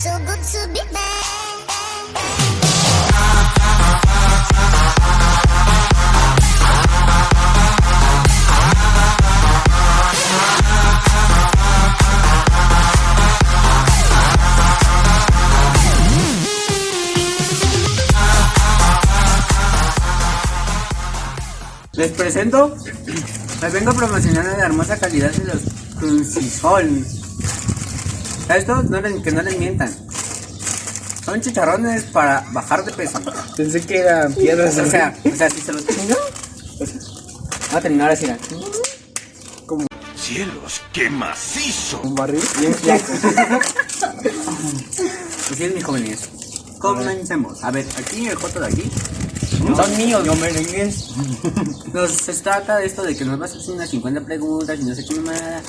So good to. Les presento, les vengo promocionando la hermosa calidad de los Crunchisol. Estos no les, que no les mientan. Son chicharrones para bajar de peso. Pensé que eran piedras. O sea, o sea, si se los chingan, va a terminar así. ¿no? ¡Cielos, qué macizo! un barril. Bien flaco. Así es, mis jóvenes. Comencemos. A ver, aquí el joto de aquí. Son míos. Yo merengues. Nos se trata de esto de que nos vas a hacer unas 50 preguntas y no sé qué nada.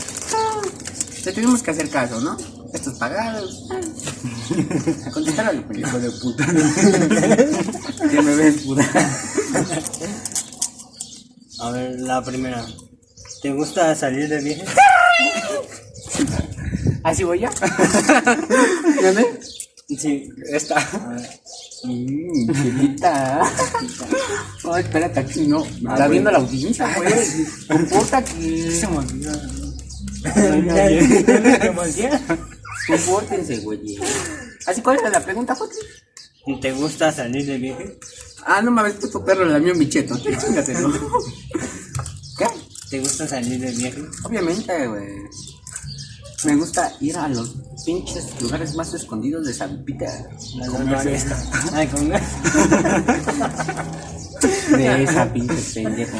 Te tuvimos que hacer caso, ¿no? Estos pagados. A contestar al hijo de puta. que me ves puta. A ver, la primera. ¿Te gusta salir de viaje? ¿Así voy ya? ¿Dónde? Sí. Esta. A ver. Mmm, chilita. Ay, espérate aquí, no. Me está viendo la audiencia, güey. Comporta aquí. Se me olvidó. Compórtense, güey. Así, ¿cuál era la pregunta, Joti? ¿Te gusta salir de viaje? Ah, no me habéis puesto perro, la mío mi cheto. ¿Qué? ¿Te gusta salir de viaje? Obviamente, güey. Me gusta ir a los pinches lugares más escondidos de San. Ay, con De esa pinche pendejo.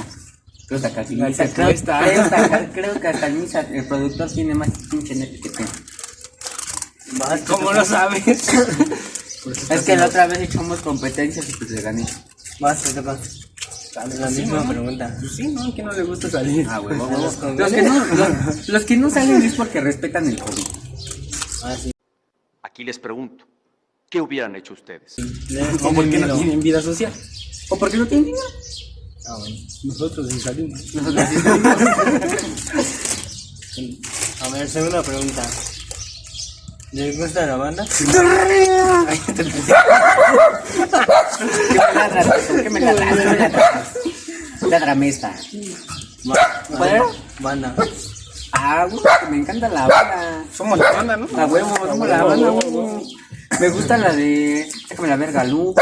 Creo que hasta que creo, que hasta- el el productor tiene más pinche net que tú. Vas, ¿Cómo lo sabes? Es que la otra vez echamos competencias y pues le gané. Vas, te toca. La misma pregunta. Sí, ¿no? ¿Quién no le gusta salir? Ah, güey, ¿A los que no, los, los que no salen es porque respetan el COVID. Ah, sí. Aquí les pregunto, ¿qué hubieran hecho ustedes? ¿O tiene porque no tienen vida social? ¿O porque no tienen dinero? Ah, bueno. Nosotros sí salimos. Nosotros sí salimos. A ver, segunda pregunta. ¿Les gusta la banda? Ay, te empecé. ¿Qué me ladras? ¿Qué me ladras? ¿Qué me ladras? Ladrame esta. ¿Cuál? Banda. Ah, güey, me encanta la banda. Somos la banda, ¿no? A huevo, somos la banda, güey. Me gusta la de. Déjame la verga, Lupe.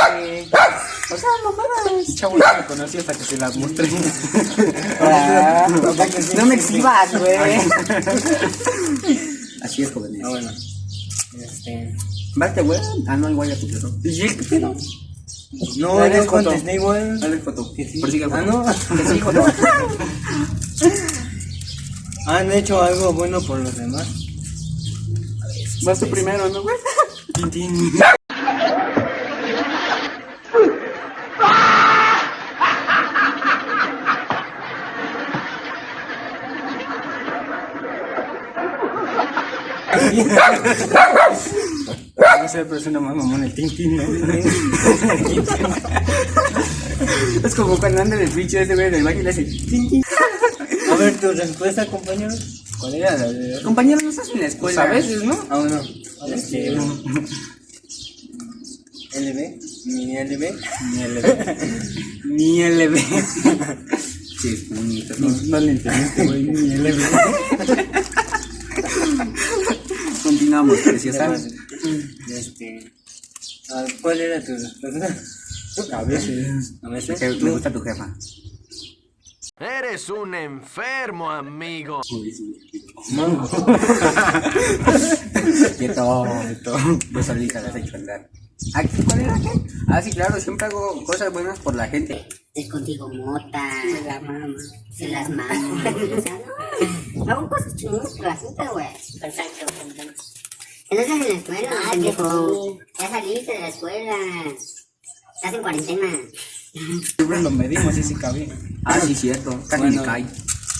O sea, mamadas. Chavo, ya me conocí hasta que se las mostré. Ah, no me exhibas, güey. Así es, jóvenes. Ah, bueno. Este. Varte, güey. Ah, no, igual ya tu pedo. ¿Y qué pedo? No, yo foto. contesté igual. Dale foto. Ah, no. Que sí. ¿Han hecho algo bueno por los demás? Vas tú primero, ¿no, güey? Tintín. No sé, pero es una más mamón el Tintín. ¿no? Es como cuando anda en el switch ese güey en el baño y le hace. "Tin, tin". A ver, tu respuesta, compañero. ¿Cuál era la de.? Compañero, no estás en la escuela. Pues a veces, ¿no? Ah, bueno. Este. LB. Mi LB. Mi LB. Ni LB. Sí, es bonito. No, no le entendiste, güey. Mi LB. Continuamos, preciosa. Este. a ver, ¿Cuál era tu respuesta? A veces. A veces. Que me gusta tu jefa. Eres un enfermo, amigo. Mango. Quieto. Yo solita las he hecho andar. ¿Aquí cuál era qué? Ah, sí, claro, siempre hago cosas buenas por la gente. Es contigo mota. Se la mama. Se las mama. Hago cosas chingonas por la gente, güey. Perfecto. Que no estás en la escuela, pendejo. Ya saliste de la escuela. Estás en cuarentena. Siempre lo medimos y si cabía. Ah, sí, cierto. Casi Bueno. me cae.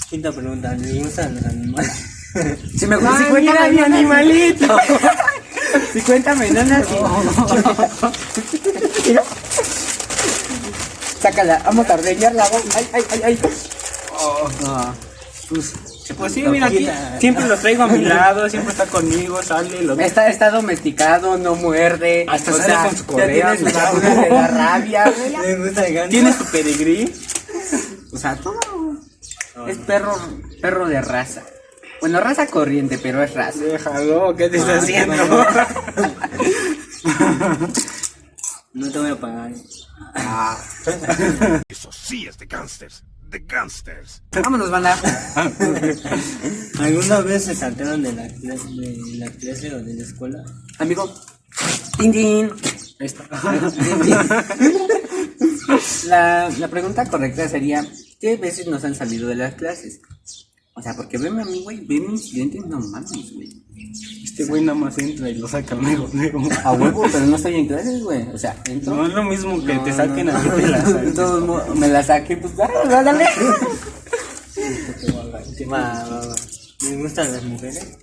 Quinta pregunta. ¿Les gustan los animales? Si me gusta, Ay, si cuenta mira, mi animalito. Si cuéntame, no, no. Sácala, vamos a rellenar la voz. Ay, ay, ay, ay. Oh, no. Pues, Pues sí, mira aquí, siempre lo traigo a mi lado, siempre está conmigo, sale, lo Está, está domesticado, no muerde. Hasta o sale sea, con su correa, tiene sus de la rabia, güey. Tiene su pedigrí. O sea, todo. Es perro, perro de raza. Bueno, raza corriente, pero es raza. Déjalo, ¿qué te está Ah, haciendo? no. No te voy a pagar. Eso sí es de gangsters. De gangsters. Vámonos, banda. ¿Alguna vez se saltaron de la clase, de la clase o de la escuela? Amigo. Tin, tin. Ahí está. La, la pregunta correcta sería: ¿Qué veces nos han salido de las clases? O sea, porque veme a mí, güey, ve mis dientes, no mames, güey. Este güey nada más entra y lo saca luego, luego. A huevo, pero no estoy en clases, güey. O sea, entro. No es lo mismo que No, te saquen no, a ti de la De todos modos, me la saqué, pues dale, dale. Va, va, va. ¿Me gustan las mujeres?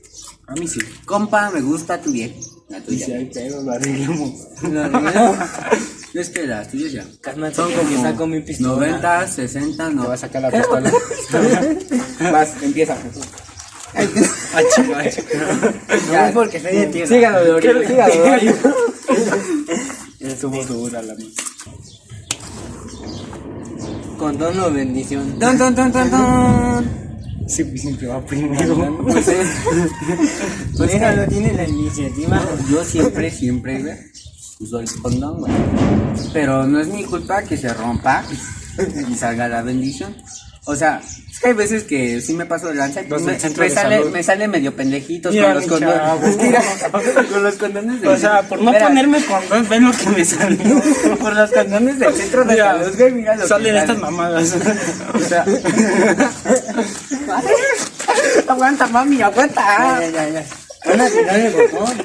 A mí sí. Compa, me gusta tu bien. La tuya. si hay pedo, lo arreglamos. No, es que las tuyas ya. Cálmate, Son que como saco mi pistola. 90, 60, no. Te va a sacar la pistola. Vas, empieza. Chica, ah, chica. Ya. No, porque soy de tierra. Sígalo, Dorio, sígalo, Dorio. Estuvo dura la mía. Con tono bendición. Ton, ton, ton, ton, ton. Siempre, siempre va primero. Pues, eh, pues, Déjalo, tiene la iniciativa. Yo siempre, siempre, güey, uso el condón, güey. Pero no es mi culpa que se rompa y salga la bendición. O sea, es que hay veces que sí me paso de lanza me, me de sale, me sale medio pendejitos Mira, con los condones. Mira, con los condones del O sea, por no Mira, ponerme con dos, ven lo que me salió. por los condones del centro de salud, güey, mira lo que Salen sale. estas mamadas. O sea, aguanta, mami, aguanta. ya, ya, ya. Van a tirar el botón.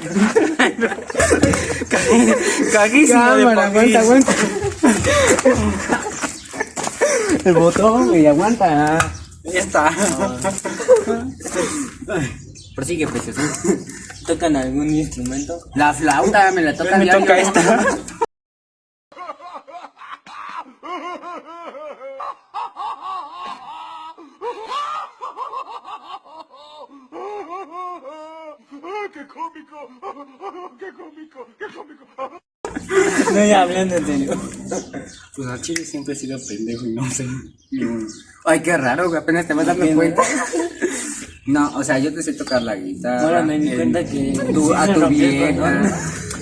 Caguísimo de Cámara, aguanta, aguanta. El botón, güey, aguanta. Ya está. Prosigue, precioso. ¿Tocan algún instrumento? La flauta me la toca Me diario. toca esta. ¡Qué cómico! ¡Qué cómico! ¡Qué cómico! No, ya hablando en serio. Pues al chile siempre he sido pendejo y no sé. Ay, qué raro, güey, apenas te vas dando cuenta. No, o sea, yo te sé tocar la guitarra. Ahora me di cuenta que tu- a tu vieja.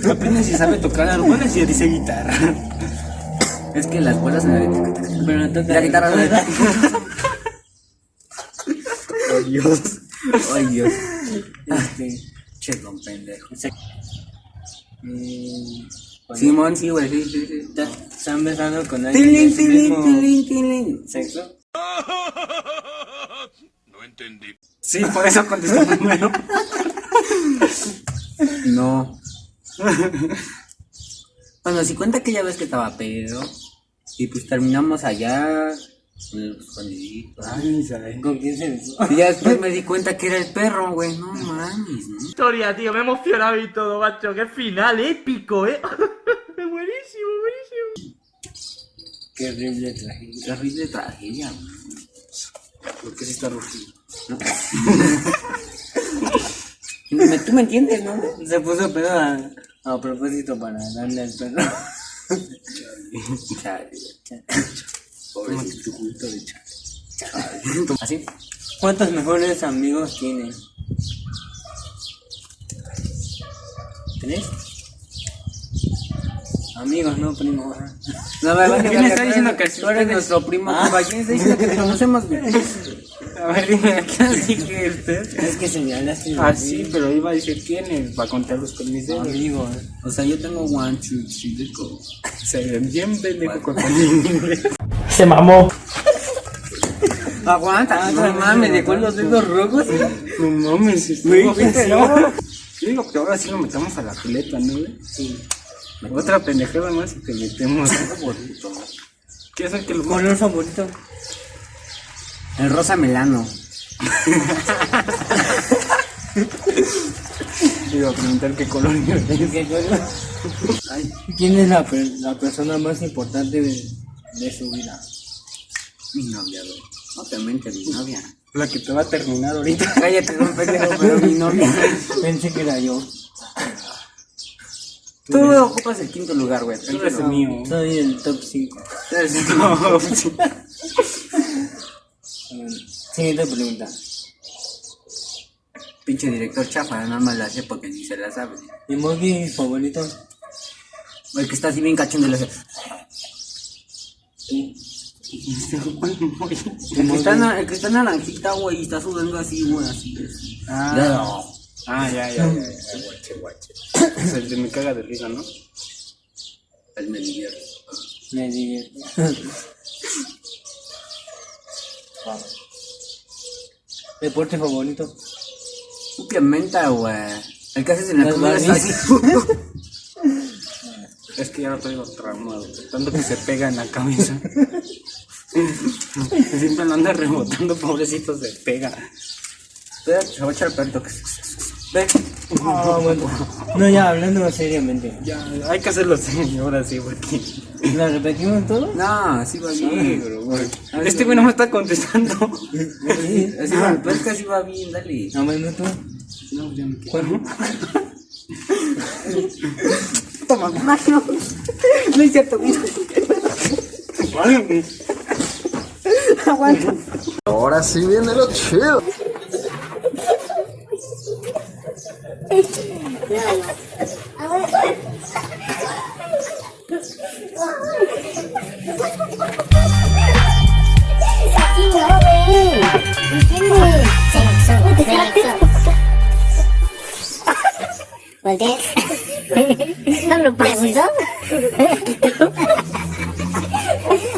Apenas si sabe tocar algunas y dice guitarra. Es que las bolas en la Pero no toca La guitarra no Oh, Dios. Ay, Dios. Este. Che, don pendejo. cuando Simón, sí, güey, sí, sí, sí. Están besando con alguien de tilín, mismo tilín, tilín. sexo. No entendí. Sí, por eso contesté primero. No. Bueno, si cuenta que ya ves que estaba pedo. Y pues terminamos allá. Ay, sabe. ¿Con quién se besó? Y ya después me di cuenta que era el perro, güey. No mames, ¿no? historia, tío. Me he emocionado y todo, macho. Qué final épico, eh. Qué horrible tragedia. Terrible tragedia, güey. ¿Por qué se está rugiendo? Tú me entiendes, ¿no? Se puso pedo a, a propósito para darle al perro. De chale. ¿Así? ¿Cuántos mejores amigos tienen? ¿Tres? Amigos, no primos. No, me va a ¿Quién está diciendo que tú eres nuestro primo? Ah. compa. ¿Quién está diciendo que te conocemos, güey? A ver, dime, ¿a qué dije usted? Es que señalaste. Ah, sí, pero iba a decir quiénes, para contarlos con mis dedos. Amigos. O sea, yo tengo one, two, three, let's go. Se ven bien pendejo con el inglés. Se mamó. Aguanta, no mames, dejó los dedos rojos. No mames, estuvo ¿viste, feo. Yo digo que ahora sí lo metemos a la pileta, ¿no? Sí. Otra pendejada más y te metemos. ¿Qué es el que lo ¿Color favorito? El rosa melano. Te iba a preguntar qué color es. ¿Qué color? Ay, ¿Quién es la, per- la persona más importante de, de su vida? Mi novia, güey. Obviamente mi novia. La que te va a terminar ahorita. Cállate, no pendejo, pero mi novia. Pensé que era yo. Tú ocupas el quinto lugar, güey. Tú eres el mío. Soy el top 5. Tú eres el quinto. Siguiente pregunta. Pinche director chafa, nada más la sé porque ni se la sabe. ¿Emoji favorito? El que está así bien cachondo le hace. El que está, el que está naranjita, güey, y está sudando así, güey, así. así. Ah, ah ya, ya, ya, ya, guache, guache. Es el de me caga de risa, ¿no? El me divierte. Me divierte. Wow. ¿Deporte favorito? Un menta, güey. El que haces en la comida está así. Es que ya lo traigo traumado. Tanto que se pega en la cabeza. Siempre lo anda rebotando, pobrecito, se pega. Se va a echar que- Ve. Ah, bueno. No, ya hablando seriamente. Ya, hay que hacerlo así, ahora sí, porque. ¿La repetimos todo? No, así va bien. bro, güey. Este güey no me está contestando. Sí. Así va, pero es que así va bien, dale. No, bueno, tú. No, ya me quedo. ¿Cuál? Toma, Mario. No es cierto, mira. Ahora sí viene lo chido. Aquí no ven. ¿Entiendes? Sexo, sexo. ¿Voltees? ¿No lo preguntó?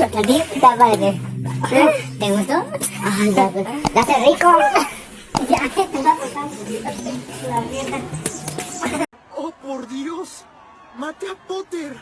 ¿A ti te parece? ¿Te gustó? Ay, ya, ya hace rico. Ya, te va a por Dios. Mate a Potter.